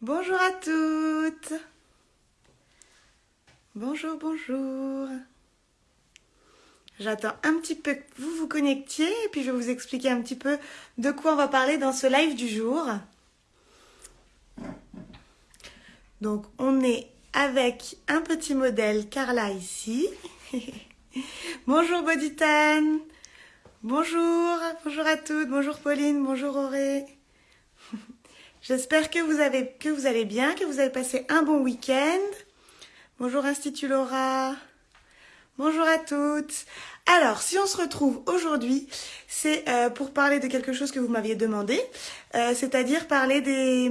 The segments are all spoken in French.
Bonjour à toutes Bonjour, bonjour J'attends un petit peu que vous vous connectiez et puis je vais vous expliquer un petit peu de quoi on va parler dans ce live du jour. Donc on est avec un petit modèle Carla ici. bonjour Bodytan Bonjour, bonjour à toutes, bonjour Pauline, bonjour Auré. J'espère que vous que vous allez bien, que vous avez passé un bon week-end. Bonjour Institut Laura. Bonjour à toutes. Alors, si on se retrouve aujourd'hui, c'est euh, pour parler de quelque chose que vous m'aviez demandé, euh, c'est-à-dire parler des,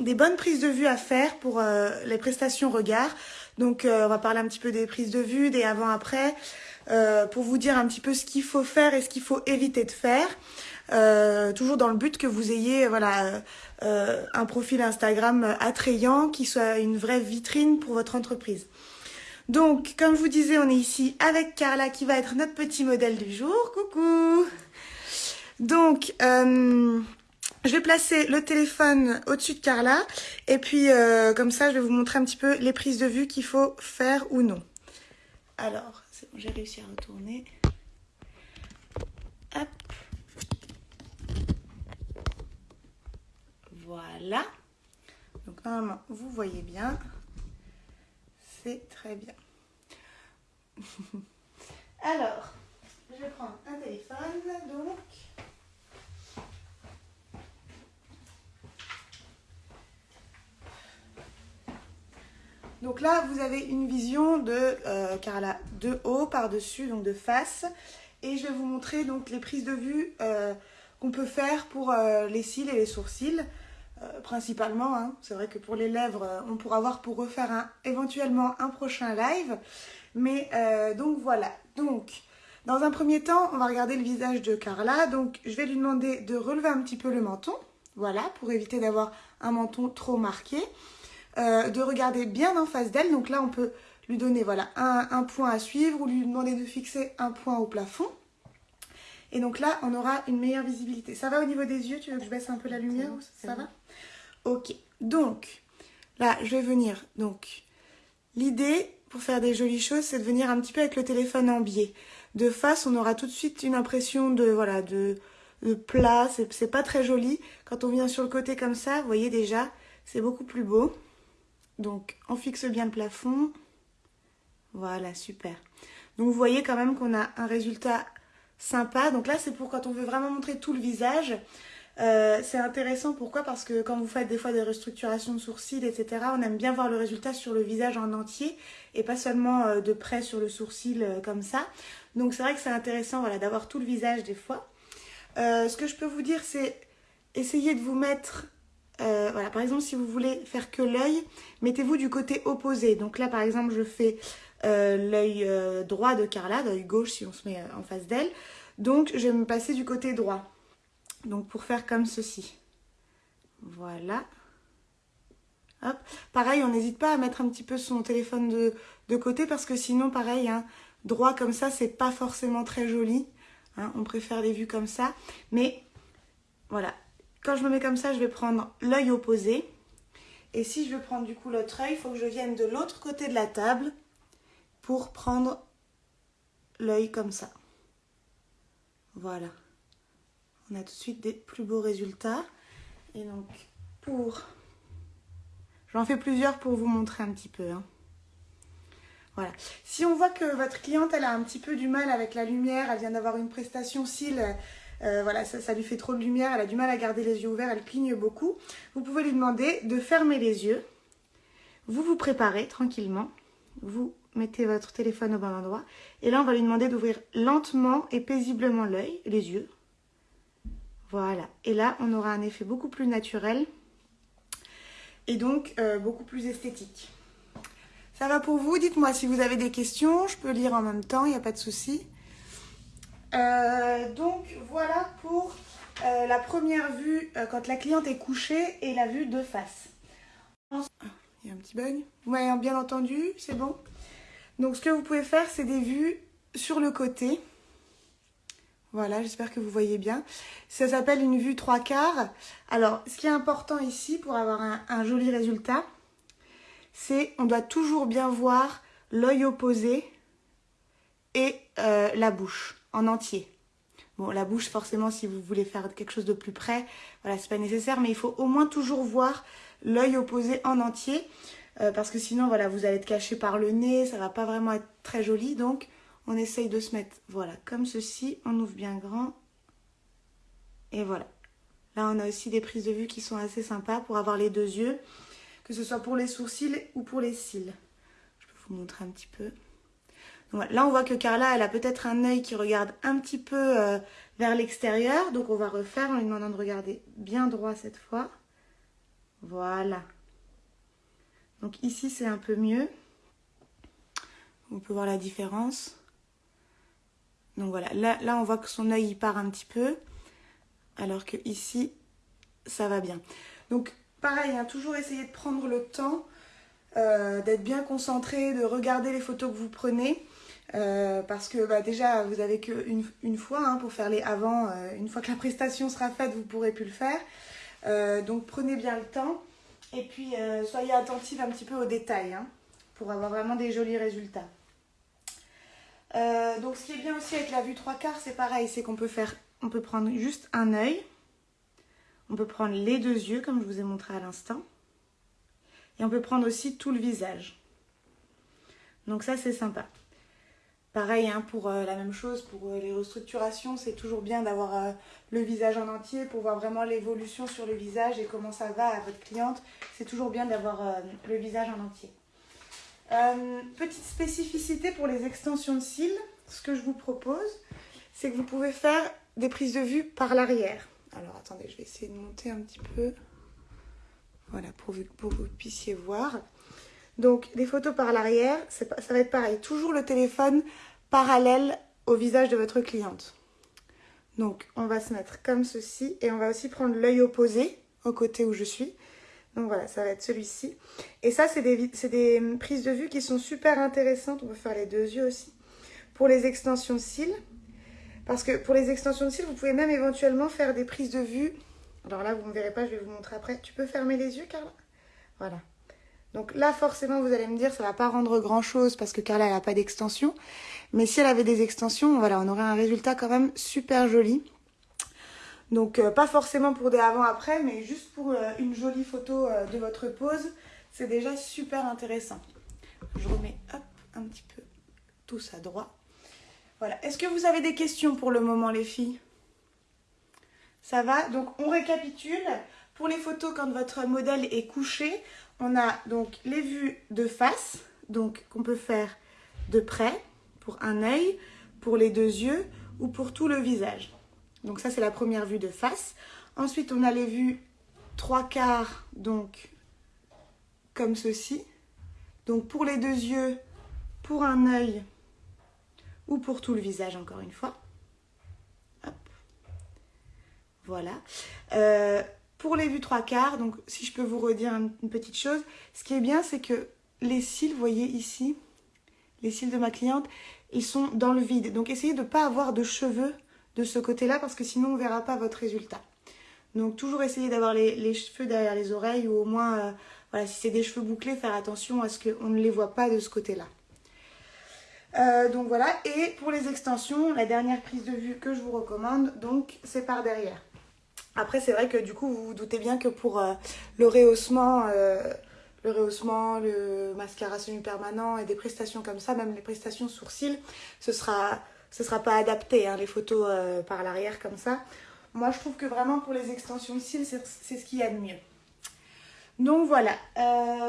des, bonnes prises de vue à faire pour euh, les prestations regard. Donc, on va parler un petit peu des prises de vue, des avant-après, euh, pour vous dire un petit peu ce qu'il faut faire et ce qu'il faut éviter de faire. Euh, toujours dans le but que vous ayez voilà euh, un profil Instagram attrayant qui soit une vraie vitrine pour votre entreprise. Donc, comme je vous disais, on est ici avec Carla qui va être notre petit modèle du jour. Coucou Donc, je vais placer le téléphone au-dessus de Carla et puis comme ça, je vais vous montrer un petit peu les prises de vue qu'il faut faire ou non. Alors, j'ai réussi à retourner. Hop. Voilà. Donc normalement, vous voyez bien. C'est très bien. Alors, je vais prendre un téléphone, donc. Donc vous avez une vision de euh, Carla de haut par-dessus, donc de face. Et je vais vous montrer donc les prises de vue euh, qu'on peut faire pour euh, les cils et les sourcils. Principalement. Hein. C'est vrai que pour les lèvres, on pourra voir pour refaire un, éventuellement un prochain live. Mais donc voilà. Donc, dans un premier temps, on va regarder le visage de Carla. Donc, je vais lui demander de relever un petit peu le menton. Voilà, pour éviter d'avoir un menton trop marqué. Euh, de regarder bien en face d'elle. Donc là, on peut lui donner voilà, un, un point à suivre ou lui demander de fixer un point au plafond. Et donc là, on aura une meilleure visibilité. Ça va au niveau des yeux? Tu veux que je baisse un peu la lumière? Ça va? Ok, donc là je vais venir. Donc l'idée pour faire des jolies choses, c'est de venir un petit peu avec le téléphone en biais. De face, on aura tout de suite une impression de voilà de, de plat. C'est pas très joli. Quand on vient sur le côté comme ça, vous voyez déjà, c'est beaucoup plus beau. Donc on fixe bien le plafond. Voilà, super. Donc vous voyez quand même qu'on a un résultat sympa. Donc là, c'est pour quand on veut vraiment montrer tout le visage. Euh, c'est intéressant, pourquoi? Parce que quand vous faites des fois des restructurations de sourcils, etc., on aime bien voir le résultat sur le visage en entier et pas seulement euh, de près sur le sourcil euh, comme ça. Donc c'est vrai que c'est intéressant voilà, d'avoir tout le visage des fois. Ce que je peux vous dire, c'est essayer de vous mettre... Euh, voilà, par exemple, si vous voulez faire que l'œil, mettez-vous du côté opposé. Donc là, par exemple, je fais l'œil droit de Carla, l'œil gauche si on se met en face d'elle. Donc je vais me passer du côté droit. Donc pour faire comme ceci. Voilà. Hop. Pareil, on n'hésite pas à mettre un petit peu son téléphone de, de côté parce que sinon, pareil, hein, droit comme ça, c'est pas forcément très joli. Hein, on préfère les vues comme ça. Mais voilà, quand je me mets comme ça, je vais prendre l'œil opposé. Et si je veux prendre du coup l'autre œil, il faut que je vienne de l'autre côté de la table pour prendre l'œil comme ça. Voilà on a tout de suite des plus beaux résultats. Et donc, pour... J'en fais plusieurs pour vous montrer un petit peu. Hein. Voilà. Si on voit que votre cliente, elle a un petit peu du mal avec la lumière, elle vient d'avoir une prestation cils, euh, voilà, ça, lui fait trop de lumière, elle a du mal à garder les yeux ouverts, elle cligne beaucoup, vous pouvez lui demander de fermer les yeux. Vous vous préparez tranquillement. Vous mettez votre téléphone au bon endroit. Et là, on va lui demander d'ouvrir lentement et paisiblement l'œil, les yeux. Voilà. Et là, on aura un effet beaucoup plus naturel et donc euh, beaucoup plus esthétique. Ça va pour vous? Dites-moi si vous avez des questions. Je peux lire en même temps, il n'y a pas de souci. Euh, donc, voilà pour euh, la première vue euh, quand la cliente est couchée et la vue de face. Ah, il y a un petit bug. Vous m'avez bien entendu C'est bon Donc, ce que vous pouvez faire, c'est des vues sur le côté. Voilà, j'espère que vous voyez bien. Ça s'appelle une vue trois quarts. Alors, ce qui est important ici pour avoir un, joli résultat, c'est on doit toujours bien voir l'œil opposé et la bouche en entier. Bon, la bouche, forcément, si vous voulez faire quelque chose de plus près, voilà, c'est pas nécessaire, mais il faut au moins toujours voir l'œil opposé en entier, euh, parce que sinon, voilà, vous allez être caché par le nez, ça va pas vraiment être très joli, donc on essaye de se mettre, voilà, comme ceci, on ouvre bien grand, et voilà. Là, on a aussi des prises de vue qui sont assez sympas pour avoir les deux yeux, que ce soit pour les sourcils ou pour les cils. Je peux vous montrer un petit peu. Là, on voit que Carla, elle a peut-être un œil qui regarde un petit peu euh, vers l'extérieur. Donc, on va refaire en lui demandant de regarder bien droit cette fois. Voilà. Donc, ici, c'est un peu mieux. On peut voir la différence. Donc, voilà. Là, on voit que son œil, il part un petit peu. Alors que ici, ça va bien. Donc, pareil, hein, toujours essayer de prendre le temps euh, d'être bien concentré, de regarder les photos que vous prenez. Euh, parce que bah, déjà, vous avez qu'une une fois hein, pour faire les avant. Euh, une fois que la prestation sera faite, vous pourrez plus le faire. donc prenez bien le temps. Et puis soyez attentifs un petit peu aux détails hein, pour avoir vraiment des jolis résultats. donc ce qui est bien aussi avec la vue trois quarts, c'est pareil, c'est qu'on peut faire, on peut prendre juste un œil. On peut prendre les deux yeux comme je vous ai montré à l'instant. Et on peut prendre aussi tout le visage. Donc ça, c'est sympa. Pareil, hein, pour euh, la même chose, pour euh, les restructurations, c'est toujours bien d'avoir euh, le visage en entier pour voir vraiment l'évolution sur le visage et comment ça va à votre cliente. C'est toujours bien d'avoir le visage en entier. petite spécificité pour les extensions de cils, ce que je vous propose, c'est que vous pouvez faire des prises de vue par l'arrière. Alors attendez, je vais essayer de monter un petit peu. Voilà, pour, que vous puissiez voir. Donc, les photos par l'arrière, ça va être pareil. Toujours le téléphone parallèle au visage de votre cliente. Donc, on va se mettre comme ceci et on va aussi prendre l'œil opposé au côté où je suis. Donc voilà, ça va être celui-ci. Et ça, c'est des, des, prises de vue qui sont super intéressantes. On peut faire les deux yeux aussi. Pour les extensions de cils. Parce que pour les extensions de cils, vous pouvez même éventuellement faire des prises de vue alors là, vous ne verrez pas, je vais vous montrer après. Tu peux fermer les yeux, Carla? Voilà. Donc là, forcément, vous allez me dire, ça va pas rendre grand-chose parce que Carla, elle n'a pas d'extension. Mais si elle avait des extensions, voilà, on aurait un résultat quand même super joli. Donc, euh, pas forcément pour des avant-après, mais juste pour euh, une jolie photo euh, de votre pose, c'est déjà super intéressant. Je remets, hop, un petit peu tout ça droit. Voilà. Est-ce que vous avez des questions pour le moment, les filles? Ça va? Donc on récapitule. Pour les photos, quand votre modèle est couché, on a donc les vues de face, donc qu'on peut faire de près pour un œil, pour les deux yeux ou pour tout le visage. Donc ça c'est la première vue de face. Ensuite on a les vues trois quarts, donc comme ceci. Donc pour les deux yeux, pour un œil ou pour tout le visage encore une fois. Voilà. Euh, pour les vues trois quarts, donc si je peux vous redire une, petite chose, ce qui est bien, c'est que les cils, vous voyez ici, les cils de ma cliente, ils sont dans le vide. Donc essayez de ne pas avoir de cheveux de ce côté-là parce que sinon on ne verra pas votre résultat. Donc toujours essayer d'avoir les, cheveux derrière les oreilles ou au moins, euh, voilà, si c'est des cheveux bouclés, faire attention à ce qu'on ne les voit pas de ce côté-là. Euh, donc voilà, et pour les extensions, la dernière prise de vue que je vous recommande, donc c'est par derrière. Après, c'est vrai que du coup, vous vous doutez bien que pour euh, le rehaussement, euh, le rehaussement, le mascara semi-permanent et des prestations comme ça, même les prestations sourcils, ce sera, sera pas adapté, hein, les photos euh, par l'arrière comme ça. Moi, je trouve que vraiment pour les extensions de cils, c'est ce qu'il y a de mieux. Donc voilà,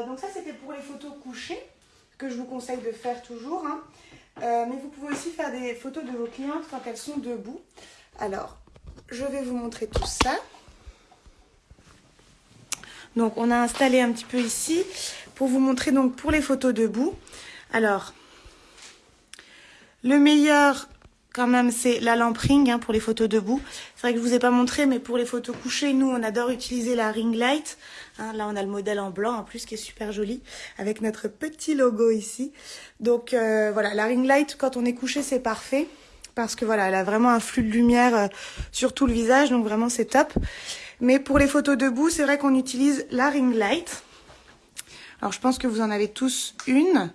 donc ça c'était pour les photos couchées, que je vous conseille de faire toujours. Hein. mais vous pouvez aussi faire des photos de vos clientes quand elles sont debout. Alors, je vais vous montrer tout ça. Donc on a installé un petit peu ici pour vous montrer donc pour les photos debout. Alors, le meilleur quand même c'est la lampe ring hein, pour les photos debout. C'est vrai que je vous ai pas montré mais pour les photos couchées, nous on adore utiliser la ring light. Hein, là on a le modèle en blanc en plus qui est super joli avec notre petit logo ici. Donc euh, voilà, la ring light quand on est couché c'est parfait parce que voilà, elle a vraiment un flux de lumière euh, sur tout le visage, donc vraiment c'est top. Mais pour les photos debout, c'est vrai qu'on utilise la ring light. Alors je pense que vous en avez tous une.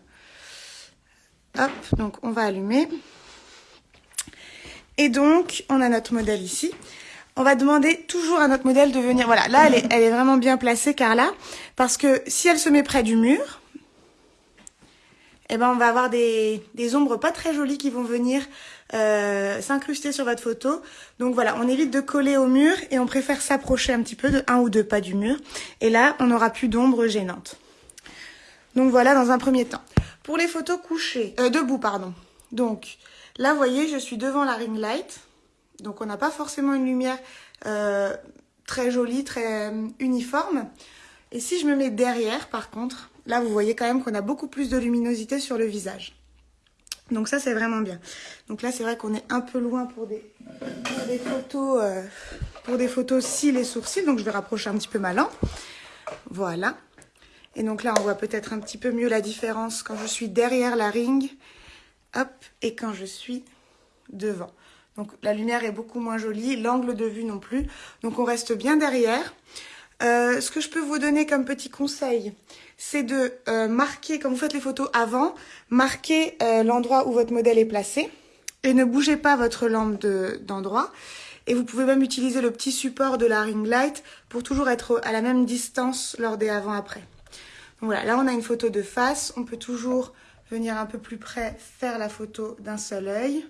Hop, donc on va allumer. Et donc, on a notre modèle ici. On va demander toujours à notre modèle de venir... Voilà, là, elle est, elle est vraiment bien placée, Carla, parce que si elle se met près du mur, eh ben, on va avoir des, ombres pas très jolies qui vont venir euh, s'incruster sur votre photo. Donc voilà, on évite de coller au mur et on préfère s'approcher un petit peu de un ou deux pas du mur. Et là, on n'aura plus d'ombre gênante. Donc voilà, dans un premier temps. Pour les photos couchées, euh, debout, pardon. Donc là, vous voyez, je suis devant la ring light. Donc on n'a pas forcément une lumière euh, très jolie, très uniforme. Et si je me mets derrière, par contre, là, vous voyez quand même qu'on a beaucoup plus de luminosité sur le visage. Donc ça, c'est vraiment bien. Donc là, c'est vrai qu'on est un peu loin pour des, photos, euh, pour des photos cils et sourcils. Donc je vais rapprocher un petit peu ma lampe. Voilà. Et donc là, on voit peut-être un petit peu mieux la différence quand je suis derrière la ring. Et quand je suis devant. Donc la lumière est beaucoup moins jolie, l'angle de vue non plus. Donc on reste bien derrière. Euh, ce que je peux vous donner comme petit conseil, c'est de euh, marquer, quand vous faites les photos avant, marquer euh, l'endroit où votre modèle est placé et ne bougez pas votre lampe d'endroit. et vous pouvez même utiliser le petit support de la ring light pour toujours être à la même distance lors des avant-après. Voilà, là on a une photo de face, on peut toujours venir un peu plus près, faire la photo d'un seul œil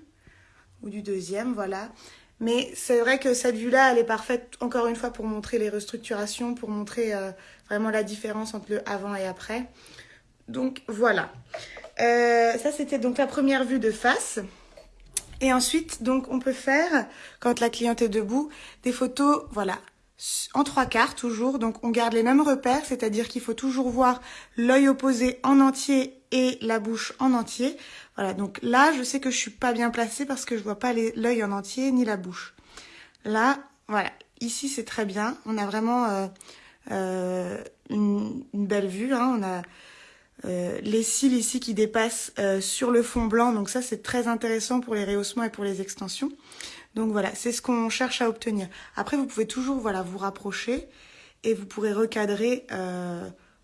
ou du deuxième, voilà. Mais c'est vrai que cette vue-là, elle est parfaite, encore une fois, pour montrer les restructurations, pour montrer euh, vraiment la différence entre le avant et après. Donc, voilà. Euh, ça, c'était donc la première vue de face. Et ensuite, donc, on peut faire, quand la cliente est debout, des photos, voilà, en trois quarts toujours. Donc, on garde les mêmes repères, c'est-à-dire qu'il faut toujours voir l'œil opposé en entier et la bouche en entier. Voilà, donc là, je sais que je suis pas bien placée parce que je vois pas l'œil en entier ni la bouche. Là, voilà, ici c'est très bien. On a vraiment euh, euh, une, belle vue. Hein. On a euh, les cils ici qui dépassent sur le fond blanc. Donc ça, c'est très intéressant pour les rehaussements et pour les extensions. Donc voilà, c'est ce qu'on cherche à obtenir. Après, vous pouvez toujours voilà vous rapprocher et vous pourrez recadrer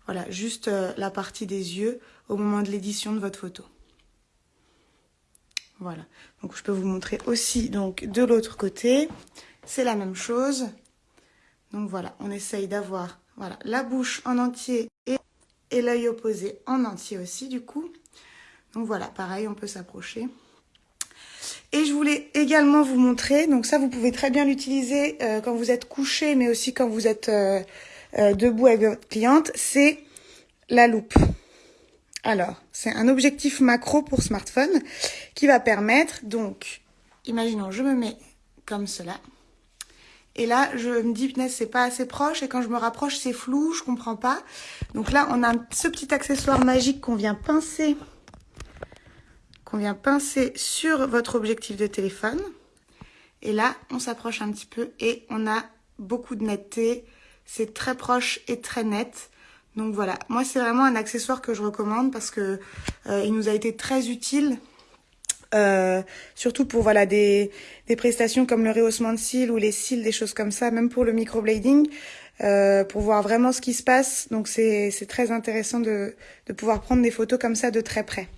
voilà juste la partie des yeux au moment de l'édition de votre photo. Voilà. Donc je peux vous montrer aussi donc de l'autre côté. C'est la même chose. Donc voilà, on essaye d'avoir voilà, la bouche en entier et, et l'œil opposé en entier aussi du coup. Donc voilà, pareil, on peut s'approcher. Et je voulais également vous montrer, donc ça vous pouvez très bien l'utiliser euh, quand vous êtes couché, mais aussi quand vous êtes euh, euh, debout avec votre cliente, c'est la loupe. Alors, c'est un objectif macro pour smartphone qui va permettre, donc, imaginons, je me mets comme cela. Et là, je me dis, c'est pas assez proche. Et quand je me rapproche, c'est flou, je comprends pas. Donc là, on a ce petit accessoire magique qu'on vient pincer, qu'on vient pincer sur votre objectif de téléphone. Et là, on s'approche un petit peu et on a beaucoup de netteté. C'est très proche et très net. Donc voilà, moi c'est vraiment un accessoire que je recommande parce que euh, il nous a été très utile. Euh, surtout pour voilà des, prestations comme le rehaussement de cils ou les cils, des choses comme ça, même pour le microblading, euh, pour voir vraiment ce qui se passe. Donc c'est très intéressant de, de pouvoir prendre des photos comme ça de très près.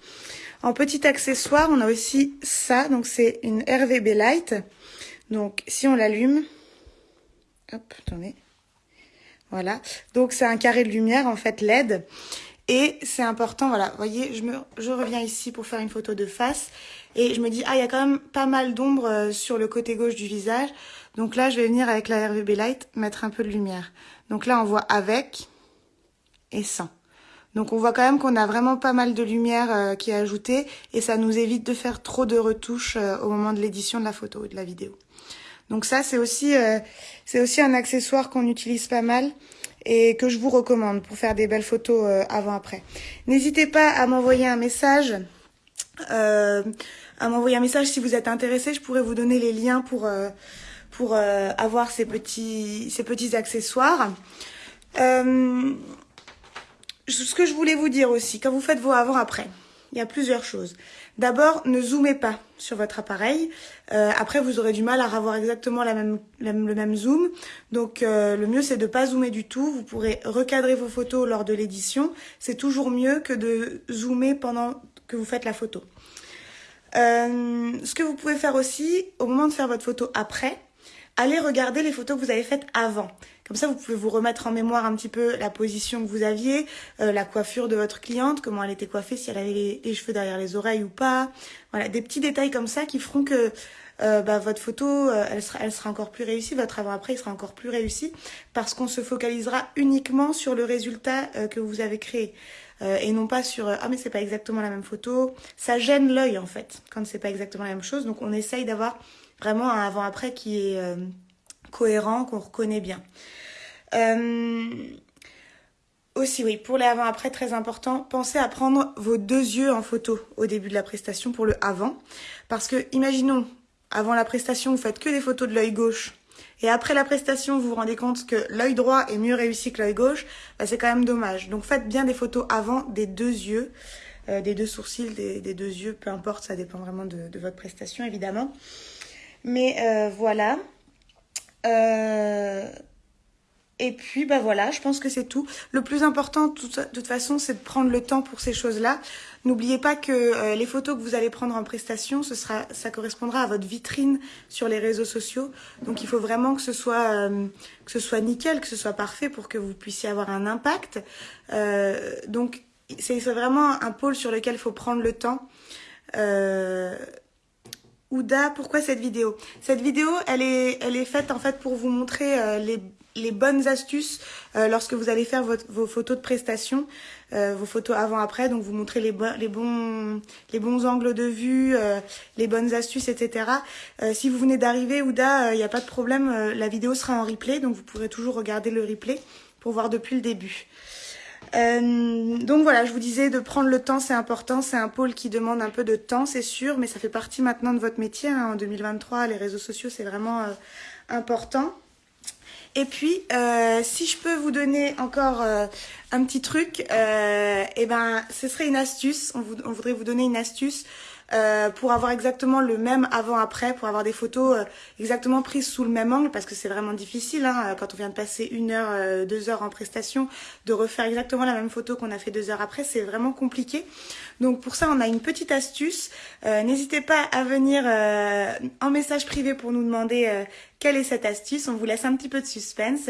En petit accessoire, on a aussi ça, donc c'est une RVB Light. Donc si on l'allume, hop, attendez, voilà. Donc c'est un carré de lumière en fait LED. Et c'est important, voilà, voyez, je reviens ici pour faire une photo de face. Et je me dis, ah, il y a quand même pas mal d'ombre euh, sur le côté gauche du visage. Donc là, je vais venir avec la RVB Light mettre un peu de lumière. Donc là, on voit avec et sans. Donc on voit quand même qu'on a vraiment pas mal de lumière euh, qui est ajoutée et ça nous évite de faire trop de retouches euh, au moment de l'édition de la photo et de la vidéo. Donc ça, c'est aussi, euh, c'est aussi un accessoire qu'on utilise pas mal et que je vous recommande pour faire des belles photos euh, avant-après. N'hésitez pas à m'envoyer un message. Euh, à m'envoyer un message si vous êtes intéressé. Je pourrais vous donner les liens pour, pour avoir ces petits, ces petits accessoires. ce que je voulais vous dire aussi, quand vous faites vos avant-après, il y a plusieurs choses. D'abord, ne zoomez pas sur votre appareil. Euh, après, vous aurez du mal à avoir exactement le même zoom. Donc, euh, le mieux, c'est de ne pas zoomer du tout. Vous pourrez recadrer vos photos lors de l'édition. C'est toujours mieux que de zoomer pendant que vous faites la photo. Euh, ce que vous pouvez faire aussi, au moment de faire votre photo après, allez regarder les photos que vous avez faites avant. Comme ça, vous pouvez vous remettre en mémoire un petit peu la position que vous aviez, euh, la coiffure de votre cliente, comment elle était coiffée, si elle avait les, cheveux derrière les oreilles ou pas. Voilà, des petits détails comme ça qui feront que euh, bah, votre photo, euh, elle, sera, elle sera encore plus réussie, votre avant-après, il sera encore plus réussi, parce qu'on se focalisera uniquement sur le résultat que vous avez créé. et non pas sur ah mais c'est pas exactement la même photo ça gêne l'œil en fait quand c'est pas exactement la même chose donc on essaye d'avoir vraiment un avant-après qui est cohérent, qu'on reconnaît bien. Euh, aussi, oui, pour les avant-après, très important, pensez à prendre vos deux yeux en photo au début de la prestation pour le avant. Parce que, imaginons, avant la prestation, vous faites que des photos de l'œil gauche. Et après la prestation, vous vous rendez compte que l'œil droit est mieux réussi que l'œil gauche, bah, c'est quand même dommage. Donc faites bien des photos avant des deux yeux, euh, des deux sourcils, des, deux yeux, peu importe, ça dépend vraiment de, votre prestation évidemment. Mais euh, voilà. Euh, et puis, bah voilà, je pense que c'est tout. Le plus important, de toute façon, c'est de prendre le temps pour ces choses-là. N'oubliez pas que euh, les photos que vous allez prendre en prestation, ce sera, ça correspondra à votre vitrine sur les réseaux sociaux. Donc, il faut vraiment que ce soit, euh, que ce soit nickel, que ce soit parfait pour que vous puissiez avoir un impact. donc, c'est vraiment un pôle sur lequel il faut prendre le temps. Ouda, pourquoi cette vidéo? Cette vidéo, elle est, elle est faite en fait pour vous montrer euh, les, les, bonnes astuces euh, lorsque vous allez faire vos photos de prestation, euh, vos photos avant-après. Donc vous montrer les, les, bons, les bons angles de vue, les bonnes astuces, etc. si vous venez d'arriver, Ouda, il n'y a pas de problème, la vidéo sera en replay, donc vous pourrez toujours regarder le replay pour voir depuis le début. Euh, donc voilà, je vous disais de prendre le temps, c'est important. C'est un pôle qui demande un peu de temps, c'est sûr, mais ça fait partie maintenant de votre métier. Hein. En 2023, les réseaux sociaux, c'est vraiment euh, important. Et puis, euh, si je peux vous donner encore un petit truc, eh ben, ce serait une astuce. On, on, voudrait vous donner une astuce euh, pour avoir exactement le même avant-après, pour avoir des photos euh, exactement prises sous le même angle, parce que c'est vraiment difficile hein, quand on vient de passer une heure, euh, deux heures en prestation, de refaire exactement la même photo qu'on a fait deux heures après, c'est vraiment compliqué. Donc pour ça, on a une petite astuce. N'hésitez pas à venir en message privé pour nous demander quelle est cette astuce. On vous laisse un petit peu de suspense.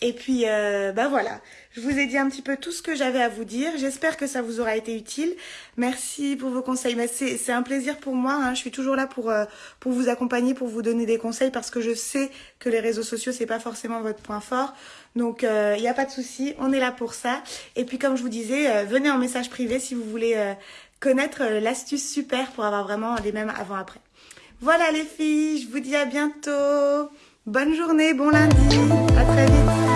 Et puis, euh, bah voilà, je vous ai dit un petit peu tout ce que j'avais à vous dire. J'espère que ça vous aura été utile. Merci pour vos conseils. C'est un plaisir pour moi. Hein. Je suis toujours là pour, euh, pour vous accompagner, pour vous donner des conseils parce que je sais que les réseaux sociaux, c'est pas forcément votre point fort. Donc, il euh, n'y a pas de souci. On est là pour ça. Et puis, comme je vous disais, euh, venez en message privé si vous voulez connaître l'astuce super pour avoir vraiment les mêmes avant-après. Voilà les filles, je vous dis à bientôt. Bonne journée, bon lundi, à très vite.